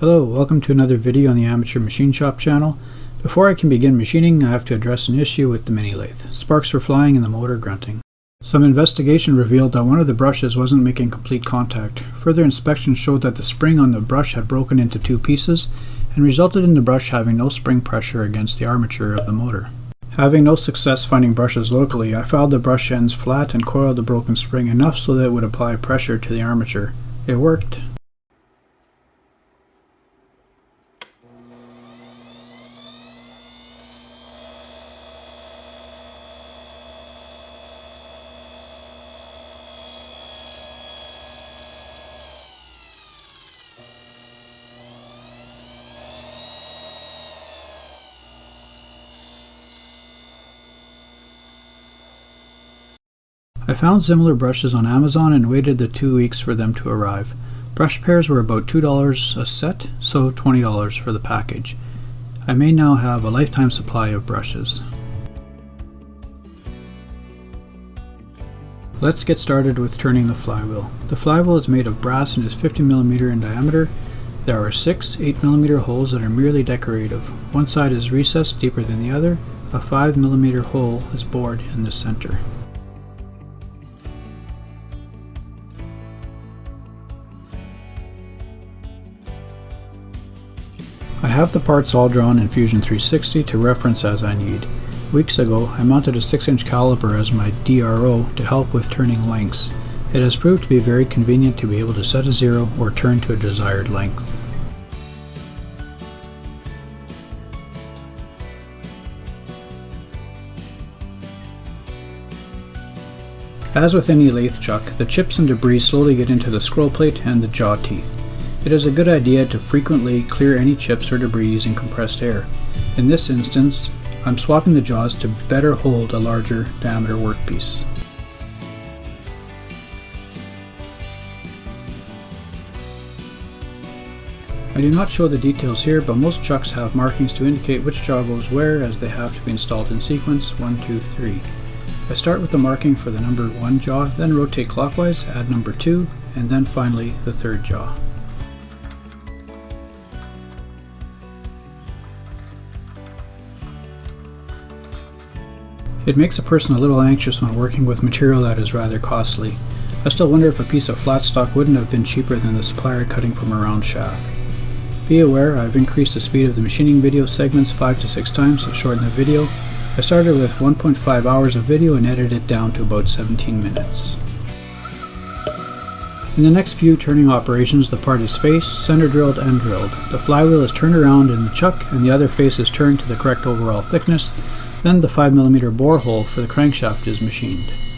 Hello, welcome to another video on the Amateur Machine Shop channel. Before I can begin machining, I have to address an issue with the mini lathe. Sparks were flying and the motor grunting. Some investigation revealed that one of the brushes wasn't making complete contact. Further inspection showed that the spring on the brush had broken into two pieces and resulted in the brush having no spring pressure against the armature of the motor. Having no success finding brushes locally, I filed the brush ends flat and coiled the broken spring enough so that it would apply pressure to the armature. It worked. I found similar brushes on Amazon and waited the two weeks for them to arrive. Brush pairs were about $2 a set, so $20 for the package. I may now have a lifetime supply of brushes. Let's get started with turning the flywheel. The flywheel is made of brass and is 50mm in diameter. There are six 8mm holes that are merely decorative. One side is recessed deeper than the other. A 5mm hole is bored in the center. I have the parts all drawn in Fusion 360 to reference as I need. Weeks ago, I mounted a 6-inch caliper as my DRO to help with turning lengths. It has proved to be very convenient to be able to set a zero or turn to a desired length. As with any lathe chuck, the chips and debris slowly get into the scroll plate and the jaw teeth. It is a good idea to frequently clear any chips or debris using compressed air. In this instance, I'm swapping the jaws to better hold a larger diameter workpiece. I do not show the details here, but most chucks have markings to indicate which jaw goes where as they have to be installed in sequence 1, 2, 3. I start with the marking for the number 1 jaw, then rotate clockwise, add number 2, and then finally the third jaw. It makes a person a little anxious when working with material that is rather costly. I still wonder if a piece of flat stock wouldn't have been cheaper than the supplier cutting from a round shaft. Be aware I've increased the speed of the machining video segments 5 to 6 times to shorten the video. I started with 1.5 hours of video and edited it down to about 17 minutes. In the next few turning operations, the part is faced, center drilled, and drilled. The flywheel is turned around in the chuck and the other face is turned to the correct overall thickness. Then the 5mm borehole for the crankshaft is machined.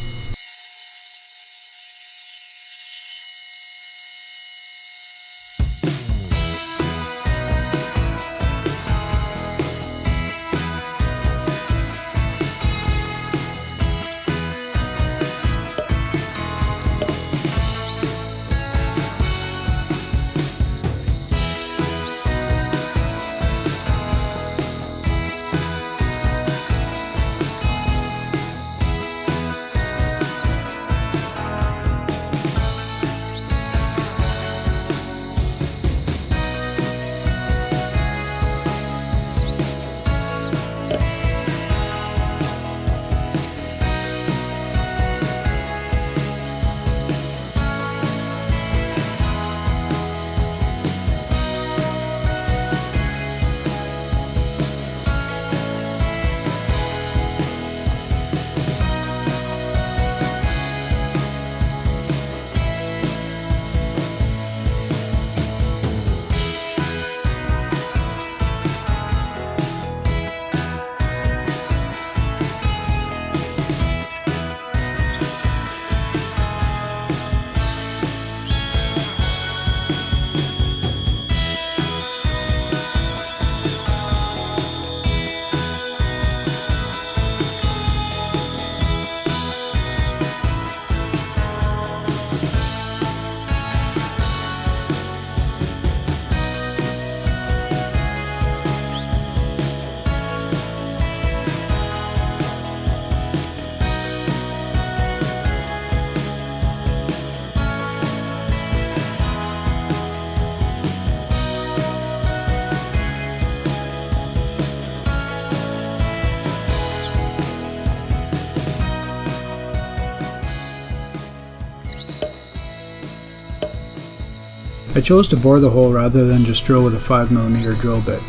I chose to bore the hole rather than just drill with a 5mm drill bit.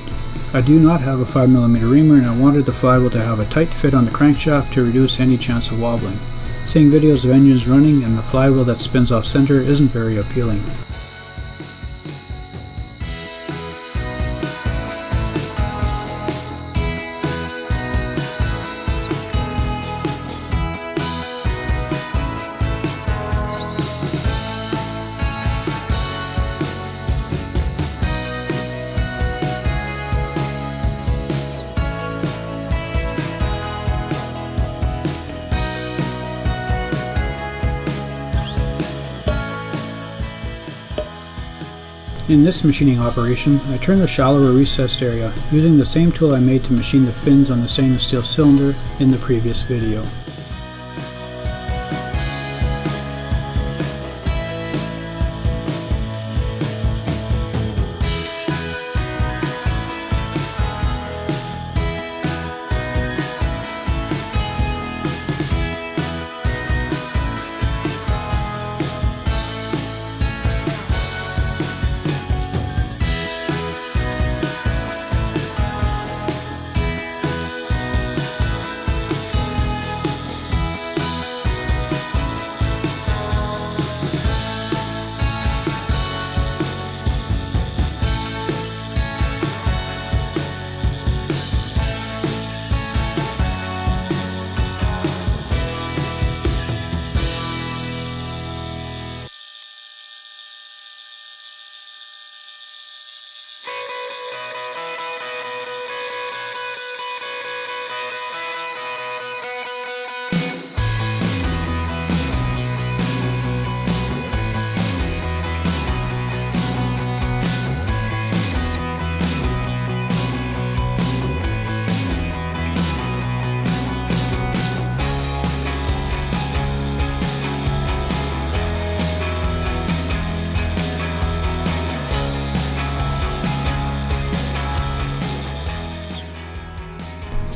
I do not have a 5mm reamer and I wanted the flywheel to have a tight fit on the crankshaft to reduce any chance of wobbling. Seeing videos of engines running and the flywheel that spins off center isn't very appealing. In this machining operation, I turn the shallower recessed area using the same tool I made to machine the fins on the stainless steel cylinder in the previous video.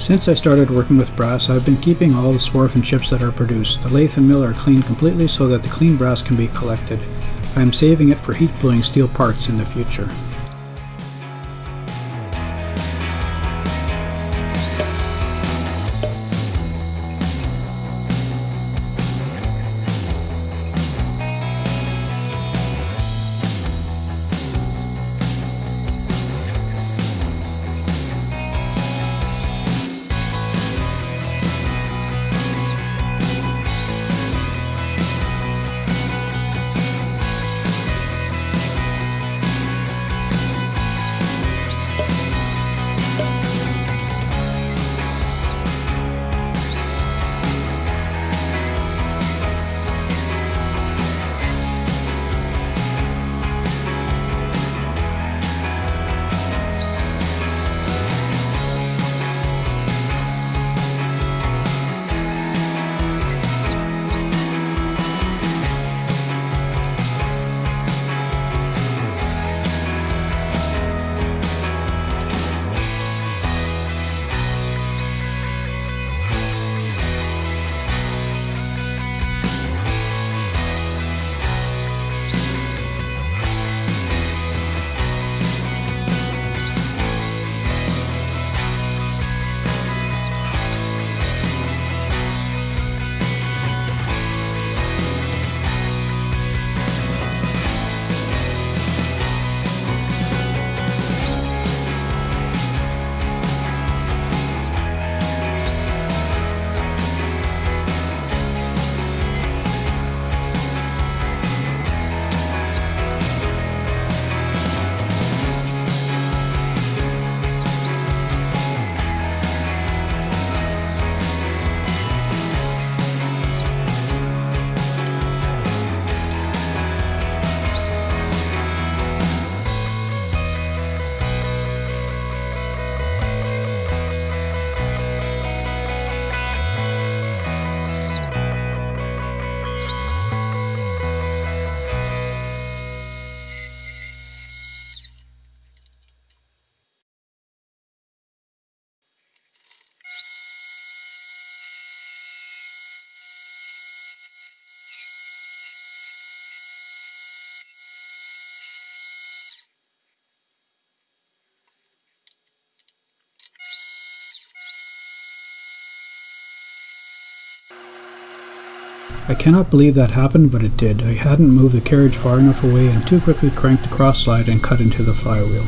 Since I started working with brass, I've been keeping all the swarf and chips that are produced. The lathe and mill are cleaned completely so that the clean brass can be collected. I am saving it for heat bluing steel parts in the future. I cannot believe that happened, but it did. I hadn't moved the carriage far enough away and too quickly cranked the cross slide and cut into the flywheel.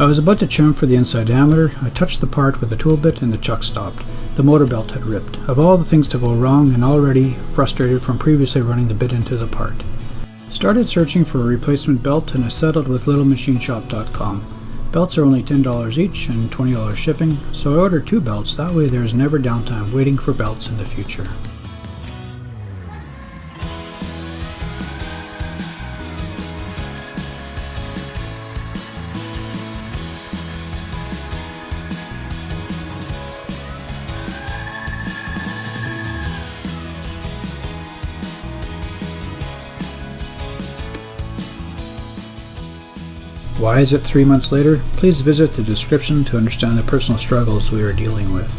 I was about to chamfer the inside diameter, I touched the part with the tool bit and the chuck stopped. The motor belt had ripped. Of all the things to go wrong and already frustrated from previously running the bit into the part. Started searching for a replacement belt and I settled with littlemachineshop.com. Belts are only $10 each and $20 shipping, so I ordered two belts, that way there is never downtime waiting for belts in the future. Why is it three months later? Please visit the description to understand the personal struggles we are dealing with.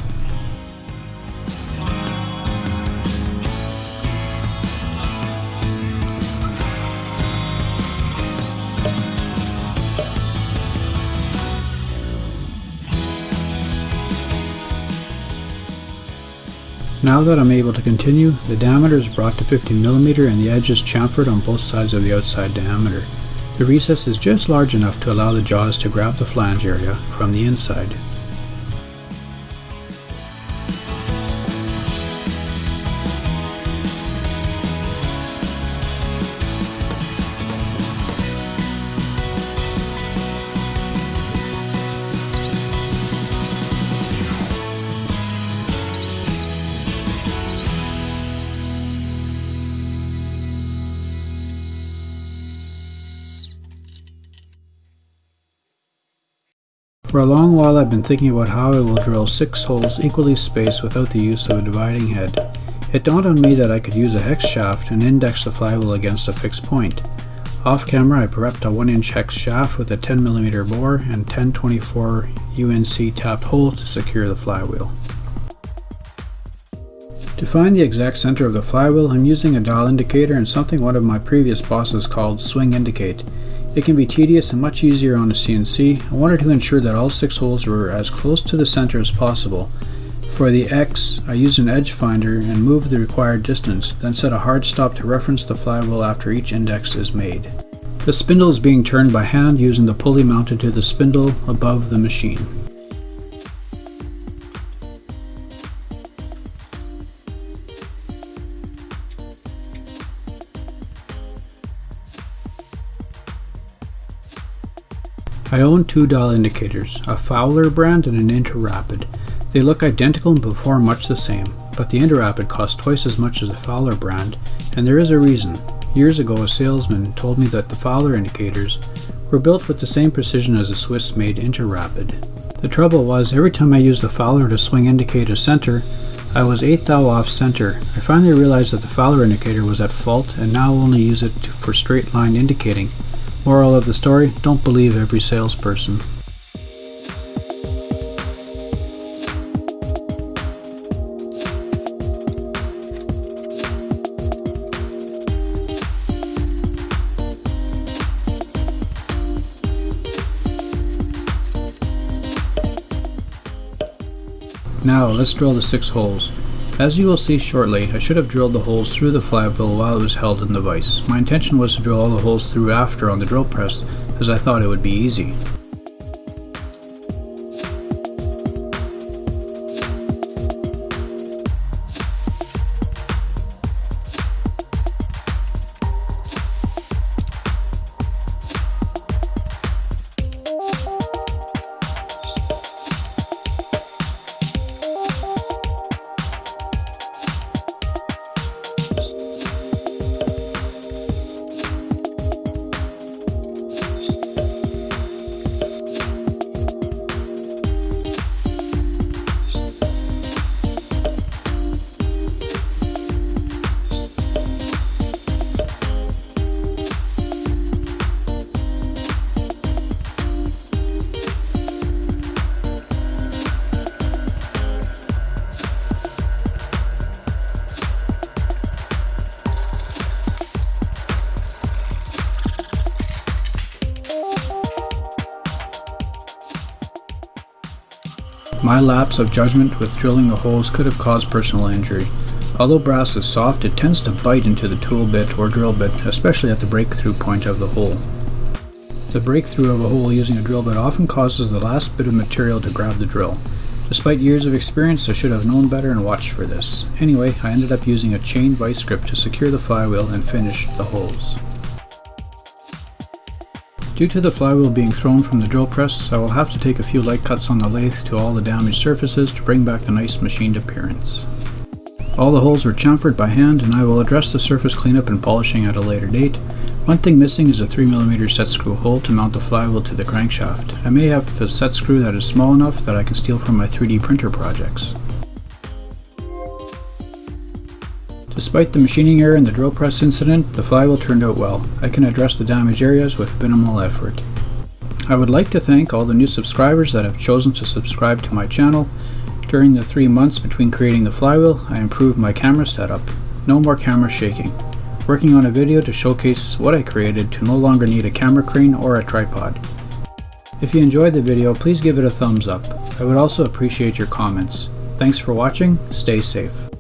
Now that I'm able to continue, the diameter is brought to 50mm and the edge is chamfered on both sides of the outside diameter. The recess is just large enough to allow the jaws to grab the flange area from the inside. For a long while I've been thinking about how I will drill six holes equally spaced without the use of a dividing head. It dawned on me that I could use a hex shaft and index the flywheel against a fixed point. Off camera I prepped a 1 inch hex shaft with a 10mm bore and 1024 UNC tapped hole to secure the flywheel. To find the exact center of the flywheel I'm using a dial indicator and something one of my previous bosses called swing indicate. It can be tedious and much easier on a CNC. I wanted to ensure that all six holes were as close to the center as possible. For the X, I used an edge finder and moved the required distance, then set a hard stop to reference the flywheel after each index is made. The spindle is being turned by hand using the pulley mounted to the spindle above the machine. I own two dial indicators, a Fowler brand and an Interapid. They look identical and perform much the same, but the Interapid costs twice as much as the Fowler brand, and there is a reason. Years ago a salesman told me that the Fowler indicators were built with the same precision as a Swiss-made Interapid. The trouble was, every time I used the Fowler to swing indicator center, I was 8 thou off center. I finally realized that the Fowler indicator was at fault and now only use it for straight line indicating, Moral of the story, don't believe every salesperson. Now let's drill the six holes. As you will see shortly, I should have drilled the holes through the flywheel while it was held in the vise. My intention was to drill all the holes through after on the drill press, as I thought it would be easy. My lapse of judgment with drilling the holes could have caused personal injury. Although brass is soft, it tends to bite into the tool bit or drill bit, especially at the breakthrough point of the hole. The breakthrough of a hole using a drill bit often causes the last bit of material to grab the drill. Despite years of experience, I should have known better and watched for this. Anyway, I ended up using a chain vice grip to secure the flywheel and finish the holes. Due to the flywheel being thrown from the drill press, I will have to take a few light cuts on the lathe to all the damaged surfaces to bring back the nice machined appearance. All the holes were chamfered by hand and I will address the surface cleanup and polishing at a later date. One thing missing is a 3mm set screw hole to mount the flywheel to the crankshaft. I may have a set screw that is small enough that I can steal from my 3D printer projects. Despite the machining error and the drill press incident, the flywheel turned out well. I can address the damaged areas with minimal effort. I would like to thank all the new subscribers that have chosen to subscribe to my channel. During the three months between creating the flywheel, I improved my camera setup. No more camera shaking. Working on a video to showcase what I created to no longer need a camera crane or a tripod. If you enjoyed the video, please give it a thumbs up. I would also appreciate your comments. Thanks for watching, stay safe.